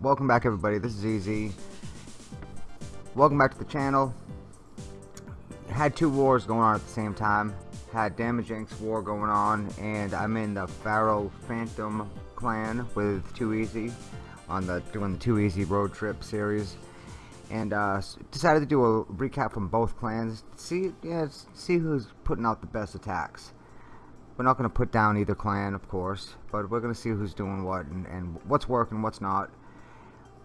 welcome back everybody, this is Easy. Welcome back to the channel. Had two wars going on at the same time. Had Damage Inc.'s war going on, and I'm in the Pharaoh Phantom clan with Too Easy on the doing the Too Easy road trip series. And uh, decided to do a recap from both clans. See, yeah, see who's putting out the best attacks. We're not going to put down either clan, of course, but we're going to see who's doing what and, and what's working, what's not.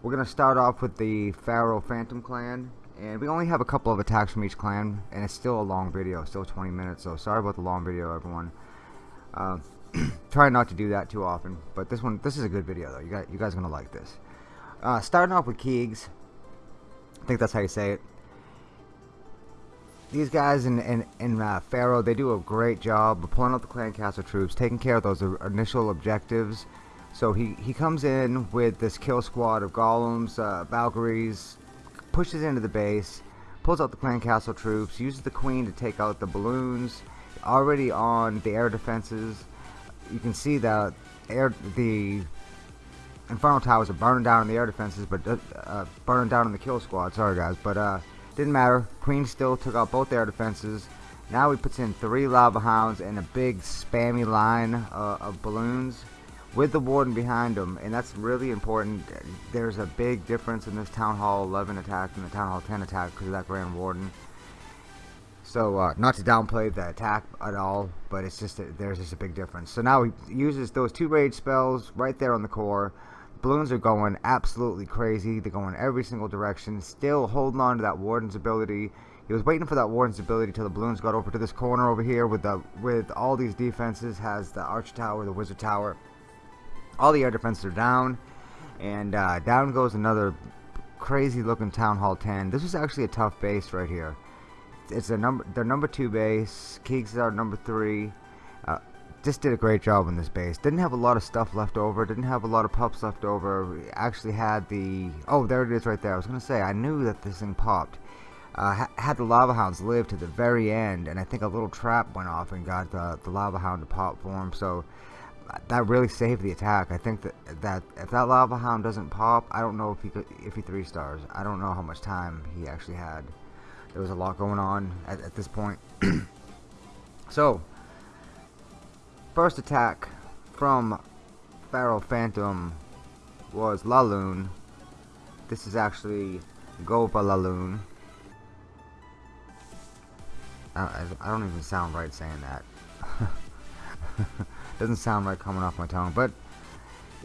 We're going to start off with the Pharaoh Phantom clan, and we only have a couple of attacks from each clan, and it's still a long video, still 20 minutes, so sorry about the long video, everyone. Uh, try not to do that too often, but this one, this is a good video, though. You guys, you guys are going to like this. Uh, starting off with Keegs, I think that's how you say it these guys in in, in uh, Pharaoh, they do a great job of pulling out the clan castle troops, taking care of those initial objectives. So he he comes in with this kill squad of golems, uh, Valkyries, pushes into the base, pulls out the clan castle troops, uses the queen to take out the balloons. Already on the air defenses, you can see that air the Inferno Towers are burning down in the air defenses, but uh, uh burning down in the kill squad. Sorry guys, but uh didn't matter. Queen still took out both air defenses. Now he puts in three lava hounds and a big spammy line uh, of balloons with the warden behind him and that's really important there's a big difference in this town hall 11 attack and the town hall 10 attack because of that grand warden so uh, not to downplay the attack at all but it's just a, there's just a big difference so now he uses those two rage spells right there on the core balloons are going absolutely crazy. They're going every single direction. Still holding on to that warden's ability. He was waiting for that warden's ability till the balloons got over to this corner over here with the with all these defenses. Has the arch tower, the wizard tower. All the air defenses are down, and uh, down goes another crazy looking town hall 10. This was actually a tough base right here. It's a number their number two base. Keeks is our number three. Uh, just did a great job on this base. Didn't have a lot of stuff left over. Didn't have a lot of pups left over. Actually had the... Oh, there it is right there. I was going to say, I knew that this thing popped. Uh, ha had the Lava Hounds live to the very end, and I think a little trap went off and got the, the Lava Hound to pop for him, so that really saved the attack. I think that that if that Lava Hound doesn't pop, I don't know if he could, if he three stars. I don't know how much time he actually had. There was a lot going on at, at this point. so, First attack from Pharaoh Phantom was Laloon. This is actually Gova Laloon. I, I don't even sound right saying that. Doesn't sound right coming off my tongue, but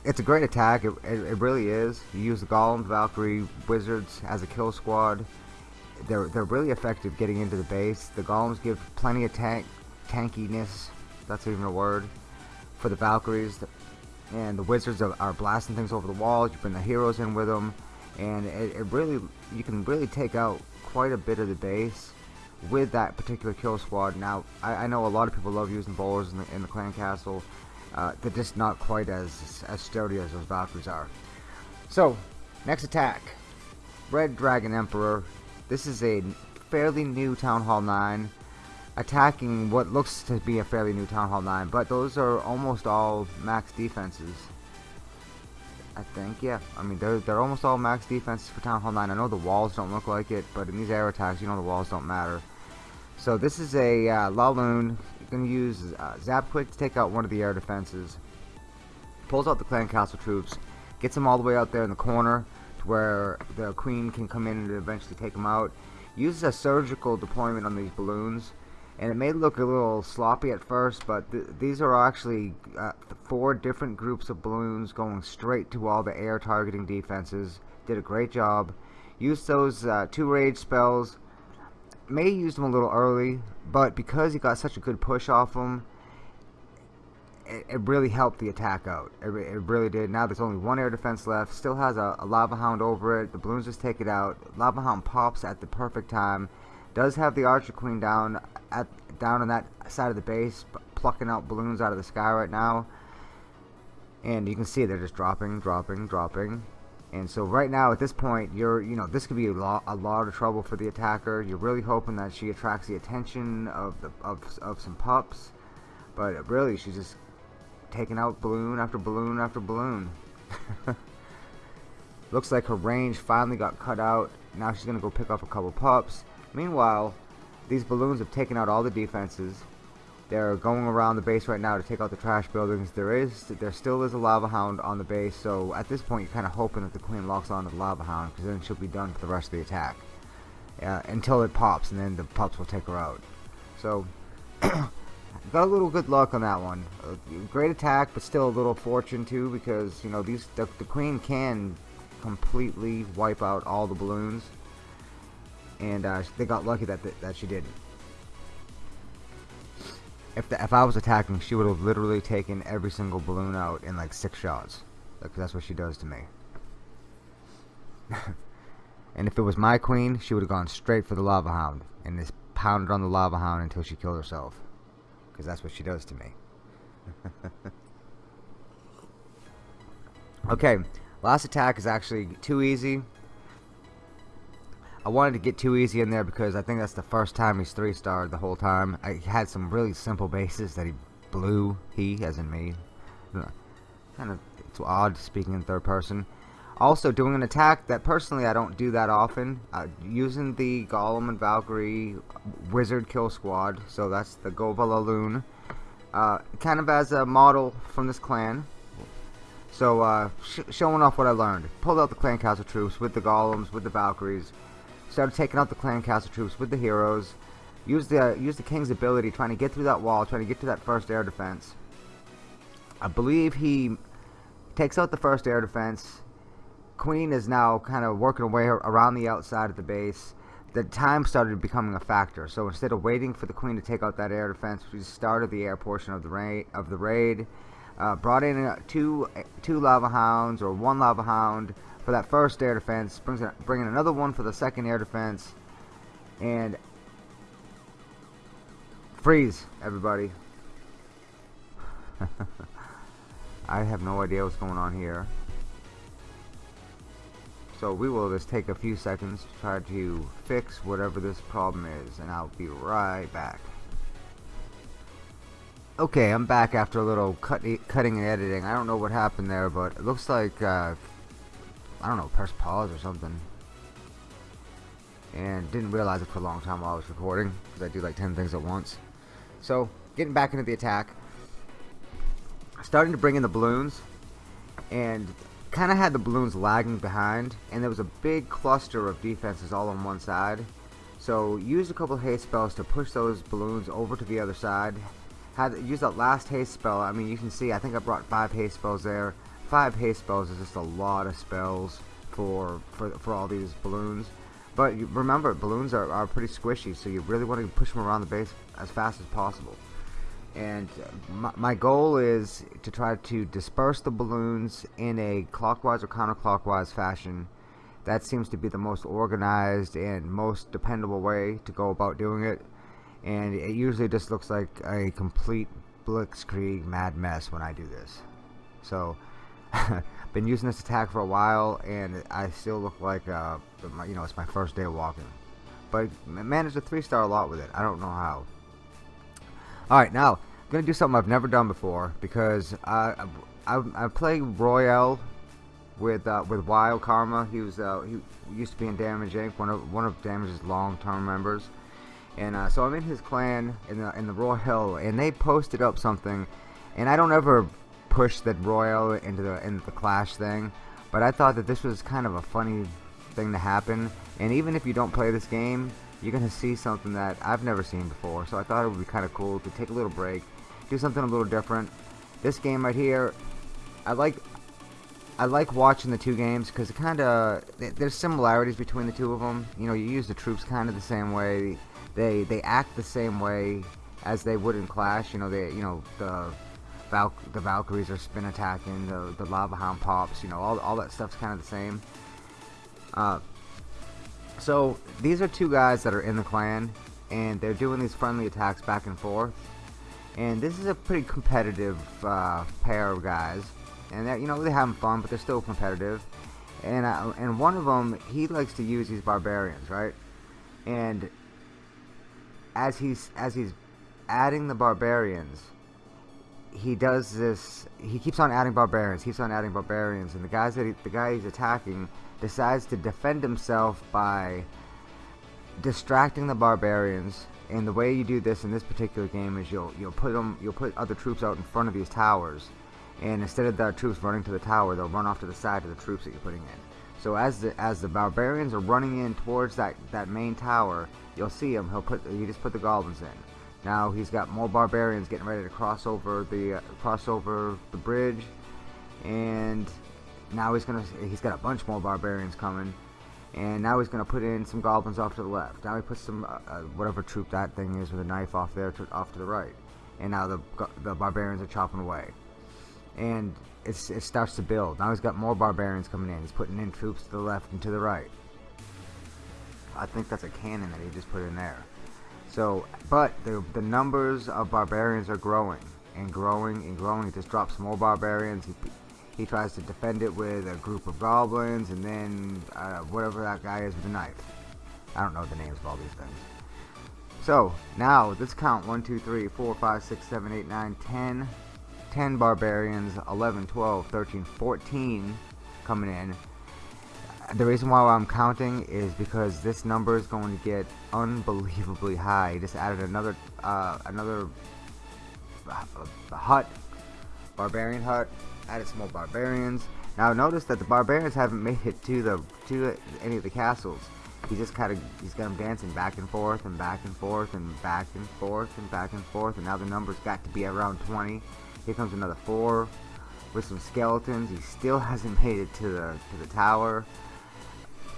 it's a great attack. It, it, it, really is. You use the Golems, Valkyrie, Wizards as a kill squad. They're they're really effective getting into the base. The Golems give plenty of tank tankiness that's even a word, for the Valkyries. And the Wizards are, are blasting things over the walls. You bring the heroes in with them. And it, it really, you can really take out quite a bit of the base with that particular kill squad. Now, I, I know a lot of people love using bowlers in the, in the clan castle. Uh, they're just not quite as, as sturdy as those Valkyries are. So, next attack. Red Dragon Emperor. This is a fairly new Town Hall 9 attacking what looks to be a fairly new Town Hall 9, but those are almost all max defenses. I think, yeah. I mean, they're, they're almost all max defenses for Town Hall 9. I know the walls don't look like it, but in these air attacks, you know the walls don't matter. So this is a uh, Laloon. You can use uh, Zap Quake to take out one of the air defenses. Pulls out the Clan Castle troops. Gets them all the way out there in the corner to where the Queen can come in and eventually take them out. Uses a surgical deployment on these balloons and it may look a little sloppy at first but th these are actually uh, four different groups of balloons going straight to all the air targeting defenses. Did a great job. Used those uh, two rage spells. May use them a little early but because he got such a good push off them it, it really helped the attack out. It, it, really did. Now there's only one air defense left still has a, a lava hound over it. The balloons just take it out. Lava hound pops at the perfect time does have the Archer Queen down at down on that side of the base, plucking out balloons out of the sky right now. And you can see they're just dropping, dropping, dropping. And so right now at this point, you're, you know, this could be a lot, a lot of trouble for the attacker. You're really hoping that she attracts the attention of the of of some pups, but really she's just taking out balloon after balloon after balloon. Looks like her range finally got cut out. Now she's to go pick up a couple pups. Meanwhile, these balloons have taken out all the defenses. They're going around the base right now to take out the trash buildings. There is, there still is a lava hound on the base, so at this point you're kind of hoping that the queen locks on to the lava hound, because then she'll be done for the rest of the attack. Uh, until it pops, and then the pups will take her out. So, got a little good luck on that one. Uh, great attack, but still a little fortune too, because you know these the, the queen can completely wipe out all the balloons, and uh, they got lucky that th that she didn't if the, if I was attacking, she would have literally taken every single balloon out in like six shots. Like that's what she does to me. and if it was my queen, she would have gone straight for the lava hound and just pounded on the lava hound until she killed herself. Because that's what she does to me. okay, last attack is actually too easy. I wanted to get too easy in there because I think that's the first time he's three starred the whole time. I had some really simple bases that he blew. He, as in me. Kind of, it's odd speaking in third person. Also, doing an attack that personally I don't do that often. Uh, using the Golem and Valkyrie Wizard Kill Squad. So that's the Govala Uh, kind of as a model from this clan. So, uh, sh showing off what I learned. Pulled out the clan castle troops with the golems, with the Valkyries started taking out the clan castle troops with the heroes. Used the uh, used the king's ability, trying to get through that wall, trying to get to that first air defense. I believe he takes out the first air defense. Queen is now kind of working away around the outside of the base. The time started becoming a factor, so instead of waiting for the queen to take out that air defense, we started the air portion of the raid. Of the raid, uh, brought in uh, two two lava hounds or one lava hound for that first air defense, brings in, bringing another one for the second air defense, and freeze, everybody. I have no idea what's going on here. So we will just take a few seconds to try to fix whatever this problem is, and I'll be right back. Okay, I'm back after a little cut, cutting and editing. I don't know what happened there, but it looks like uh, I don't know, press pause or something. And didn't realize it for a long time while I was recording, because I do like 10 things at once. So, getting back into the attack. Starting to bring in the balloons, and kind of had the balloons lagging behind, and there was a big cluster of defenses all on one side. So, used a couple haste spells to push those balloons over to the other side. Had used that last haste spell. I mean, you can see, I think I brought five haste spells there five haste spells is just a lot of spells for for, for all these balloons. But you, remember, balloons are, are pretty squishy, so you really want to push them around the base as fast as possible. And uh, my, my goal is to try to disperse the balloons in a clockwise or counterclockwise fashion. That seems to be the most organized and most dependable way to go about doing it. And it usually just looks like a complete blitzkrieg mad mess when I do this. So been using this attack for a while and I still look like uh, you know it's my first day of walking. But managed a three star lot with it. I don't know how. Alright now I'm gonna do something I've never done before because I I, I play Royale with uh, with Wild Karma. He was uh, he used to be in Damage Inc. one of one of Damage's long-term members. And uh, so I'm in his clan in the in the Royale and they posted up something and I don't ever push that Royale into the into the Clash thing, but I thought that this was kind of a funny thing to happen. And even if you don't play this game, you're gonna see something that I've never seen before. So I thought it would be kind of cool to take a little break, do something a little different. This game right here, I like. I like watching the two games because it kind of there's similarities between the two of them. You know, you use the troops kind of the same way. They they act the same way as they would in Clash. You know, they you know the Val the Valkyries are spin attacking, the, the Lava Hound pops, you know, all, all that stuff's kind of the same. Uh, so, these are two guys that are in the clan, and they're doing these friendly attacks back and forth. And this is a pretty competitive uh, pair of guys. And, you know, they're having fun, but they're still competitive. And, uh, and one of them, he likes to use these barbarians, right? And as he's, as he's adding the barbarians, he does this. He keeps on adding barbarians. Keeps on adding barbarians, and the guys that he, the guy he's attacking decides to defend himself by distracting the barbarians. And the way you do this in this particular game is you'll you'll put them you'll put other troops out in front of these towers, and instead of the troops running to the tower, they'll run off to the side of the troops that you're putting in. So as the as the barbarians are running in towards that that main tower, you'll see him. He'll put he just put the goblins in. Now he's got more barbarians getting ready to cross over the uh, cross over the bridge, and now he's gonna he's got a bunch more barbarians coming, and now he's gonna put in some goblins off to the left. Now he puts some uh, uh, whatever troop that thing is with a knife off there to, off to the right, and now the the barbarians are chopping away, and it starts to build. Now he's got more barbarians coming in. He's putting in troops to the left and to the right. I think that's a cannon that he just put in there. So, but the, the numbers of barbarians are growing and growing and growing. He just drops more barbarians. He, he tries to defend it with a group of goblins and then uh, whatever that guy is with a knife. I don't know the names of all these things. So, now let's count 1, 2, 3, 4, 5, 6, 7, 8, 9, 10. 10 barbarians, 11, 12, 13, 14 coming in the reason why I'm counting is because this number is going to get unbelievably high. He just added another uh, another uh, hut, barbarian hut. Added some more barbarians. Now notice that the barbarians haven't made it to the to any of the castles. He just kind of he's got them dancing back and forth and back and forth and back and forth and back and forth. And now the number's got to be around 20. Here comes another four with some skeletons. He still hasn't made it to the to the tower.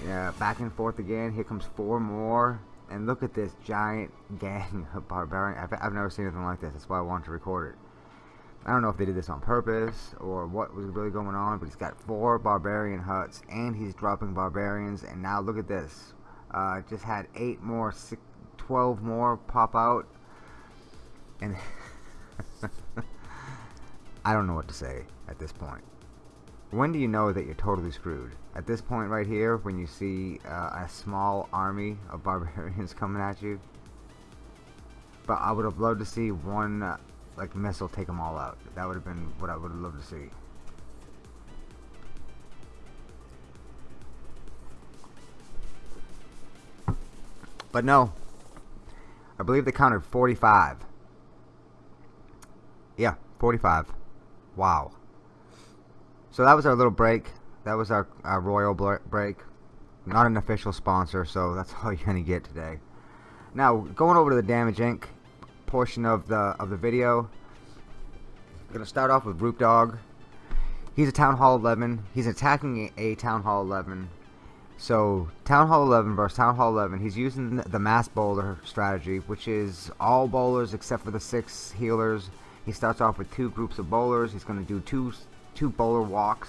Yeah, back and forth again. Here comes four more. And look at this giant gang of barbarian. I've, I've never seen anything like this. That's why I wanted to record it. I don't know if they did this on purpose or what was really going on, but he's got four barbarian huts and he's dropping barbarians. And now look at this. Uh, just had eight more, six, 12 more pop out. And I don't know what to say at this point. When do you know that you're totally screwed? At this point right here, when you see uh, a small army of barbarians coming at you. But I would have loved to see one uh, like missile take them all out. That would have been what I would have loved to see. But no. I believe they counted 45. Yeah, 45. Wow. So that was our little break. That was our, our royal break. Not an official sponsor, so that's all you're gonna get today. Now, going over to the Damage Inc. portion of the of the video. I'm gonna start off with Root Dog. He's a Town Hall 11. He's attacking a, a Town Hall 11. So, Town Hall 11 versus Town Hall 11. He's using the mass bowler strategy, which is all bowlers except for the six healers. He starts off with two groups of bowlers. He's going to do two two bowler walks.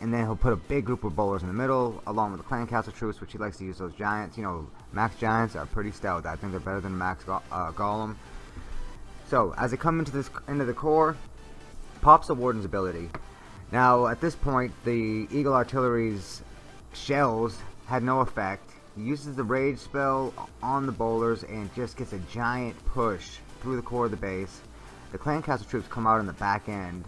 And then he'll put a big group of bowlers in the middle, along with the clan castle troops, which he likes to use those giants. You know, max giants are pretty stout. I think they're better than max go uh, golem. So, as they come into this into the core, pops the warden's ability. Now, at this point, the Eagle Artillery's shells had no effect. He uses the rage spell on the bowlers and just gets a giant push through the core of the base. The clan castle troops come out in the back end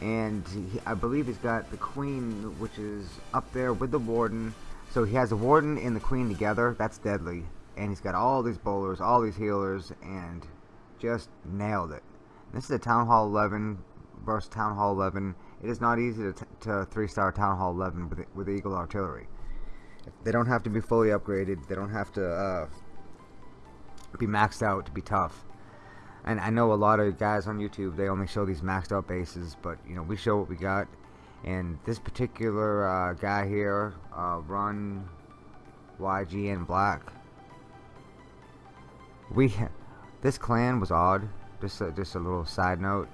and he, I believe he's got the queen which is up there with the warden. So he has the warden and the queen together. That's deadly. And he's got all these bowlers all these healers and just nailed it. This is a town hall 11 versus town hall 11 it is not easy to, to three star town hall 11 with, with eagle artillery. They don't have to be fully upgraded. They don't have to uh, be maxed out to be tough and I know a lot of guys on YouTube they only show these maxed out bases but you know we show what we got. And this particular uh, guy here uh, run YGN Black. We this clan was odd. Just a, just a little side note.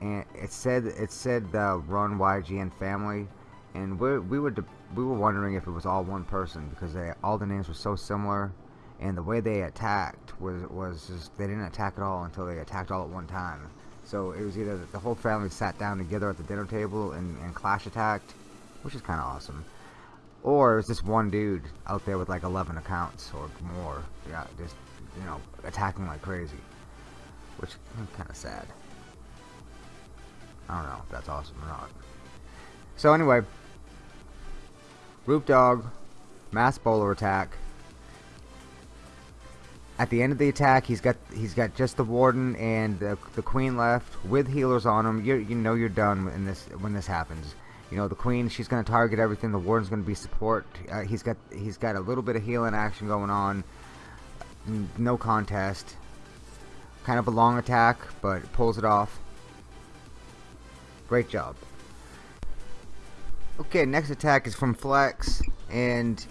And it said it said the run YGN family. And we we were we were wondering if it was all one person because they all the names were so similar and the way they attacked was was just, they didn't attack at all until they attacked all at one time. So it was either the whole family sat down together at the dinner table and, and clash attacked, which is kind of awesome, or it was this one dude out there with like 11 accounts or more, yeah, just you know attacking like crazy. which kind of sad. I don't know if that's awesome or not. So anyway, Roop Dog, Mass Bowler attack. At the end of the attack, he's got he's got just the Warden and the, the Queen left with healers on him. You you know you're done when this when this happens. You know the Queen, she's going to target everything. The Warden's going to be support. Uh, he's got he's got a little bit of healing action going on. No contest. Kind of a long attack, but pulls it off. Great job. Okay, next attack is from Flex, and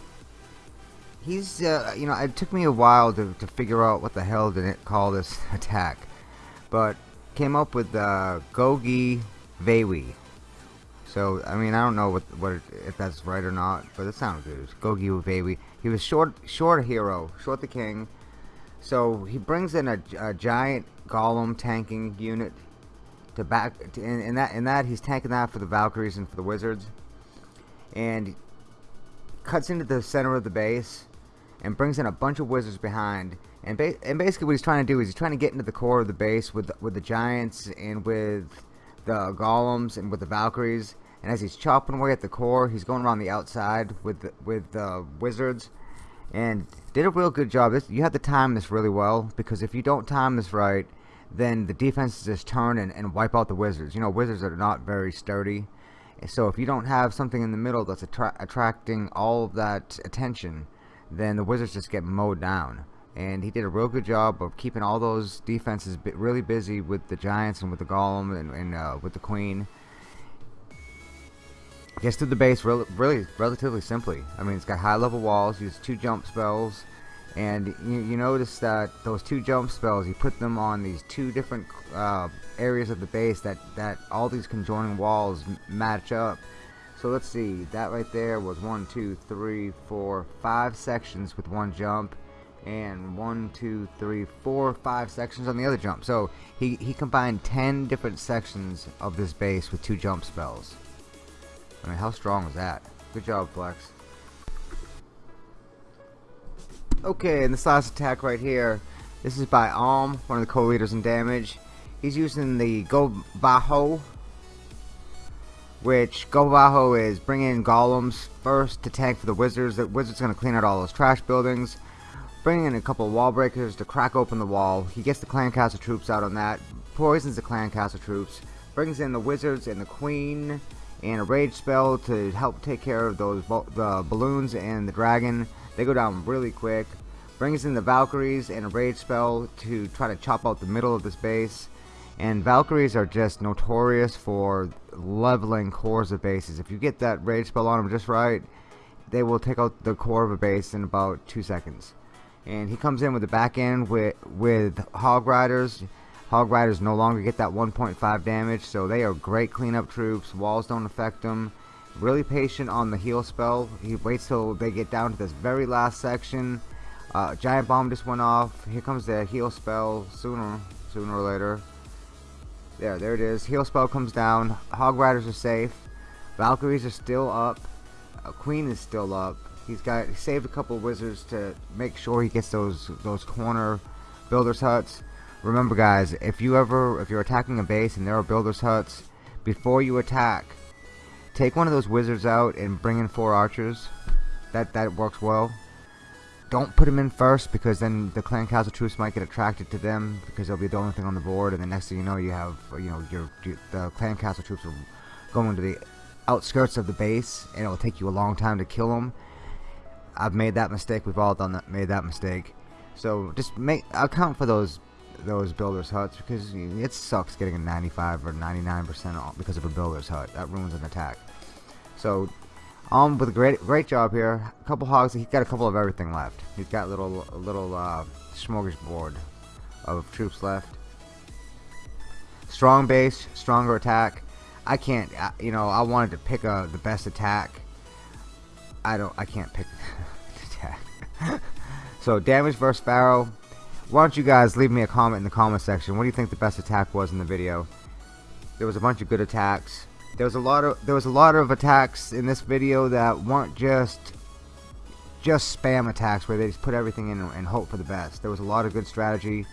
he's, uh, you know, it took me a while to, to figure out what the hell did it call this attack, but came up with uh, Gogi Vewi. So, I mean, I don't know what, what if that's right or not, but it sounded good. Gogi Vewi. He was short, short hero, short the king. So he brings in a, a giant golem tanking unit to back. To, in, in that, in that, he's tanking that for the Valkyries and for the wizards, and cuts into the center of the base and brings in a bunch of wizards behind. And, ba and basically what he's trying to do is he's trying to get into the core of the base with with the giants and with the golems and with the Valkyries. And as he's chopping away at the core, he's going around the outside with the, with the wizards. And did a real good job. This, you have to time this really well because if you don't time this right, then the defenses just turn and, and wipe out the wizards. You know, wizards are not very sturdy. So if you don't have something in the middle that's attra attracting all of that attention, then the Wizards just get mowed down. And he did a real good job of keeping all those defenses really busy with the Giants and with the Golem and, and uh, with the Queen. Gets through the base really, really relatively simply. I mean, it's got high level walls, uses two jump spells, and you, you notice that those two jump spells, you put them on these two different uh, areas of the base that, that all these conjoining walls match up. So let's see, that right there was one, two, three, four, five sections with one jump, and one, two, three, four, five sections on the other jump. So he, he combined 10 different sections of this base with two jump spells. I mean, how strong was that? Good job, Flex. Okay, and this last attack right here, this is by Alm, one of the co-leaders in damage. He's using the Go Bajo which Govaho is bringing golems first to tank for the wizards. The wizard's going to clean out all those trash buildings. Bringing in a couple wall breakers to crack open the wall. He gets the clan castle troops out on that. Poisons the clan castle troops. Brings in the wizards and the queen and a rage spell to help take care of those the balloons and the dragon. They go down really quick. Brings in the Valkyries and a rage spell to try to chop out the middle of this base. And Valkyries are just notorious for leveling cores of bases. If you get that rage spell on them just right, they will take out the core of a base in about two seconds. And he comes in with the back end with, with Hog Riders. Hog Riders no longer get that 1.5 damage, so they are great cleanup troops. Walls don't affect them. Really patient on the heal spell. He waits till they get down to this very last section. Uh, giant bomb just went off. Here comes the heal spell sooner, sooner or later. There, there it is. Heal spell comes down. Hog Riders are safe. Valkyries are still up. Queen is still up. He's got he saved a couple wizards to make sure he gets those those corner builders huts. Remember, guys, if you ever if you're attacking a base and there are builders huts, before you attack, take one of those wizards out and bring in four archers. That that works well don't put them in first because then the clan castle troops might get attracted to them because they'll be the only thing on the board. And the next thing you know you have you know your, your the clan castle troops are going to the outskirts of the base and it'll take you a long time to kill them I've made that mistake. We've all done that made that mistake. So just make account for those those builders huts because it sucks getting a 95 or 99 percent off because of a builder's hut. That ruins an attack. So um, with a great great job here. A couple hogs. He's got a couple of everything left. He's got a little a little uh, smorgasbord of troops left. Strong base, stronger attack. I can't. You know, I wanted to pick a the best attack. I don't. I can't pick attack. so damage versus Pharaoh. Why don't you guys leave me a comment in the comment section? What do you think the best attack was in the video? There was a bunch of good attacks there was a lot of there was a lot of attacks in this video that weren't just just spam attacks where they just put everything in and hope for the best. There was a lot of good strategy.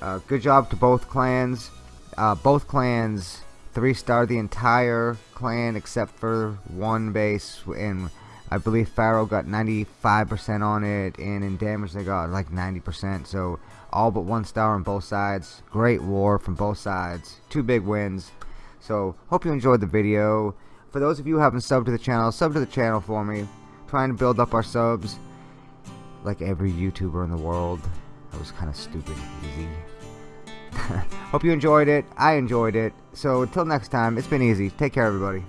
Uh, good job to both clans. Uh, both clans three star the entire clan except for one base and I believe Pharaoh got 95% on it and in damage they got like 90% so all but one star on both sides great war from both sides two big wins so hope you enjoyed the video for those of you who haven't subbed to the channel sub to the channel for me trying to build up our subs like every YouTuber in the world that was kind of stupid easy Hope you enjoyed it. I enjoyed it. So until next time, it's been easy. Take care, everybody.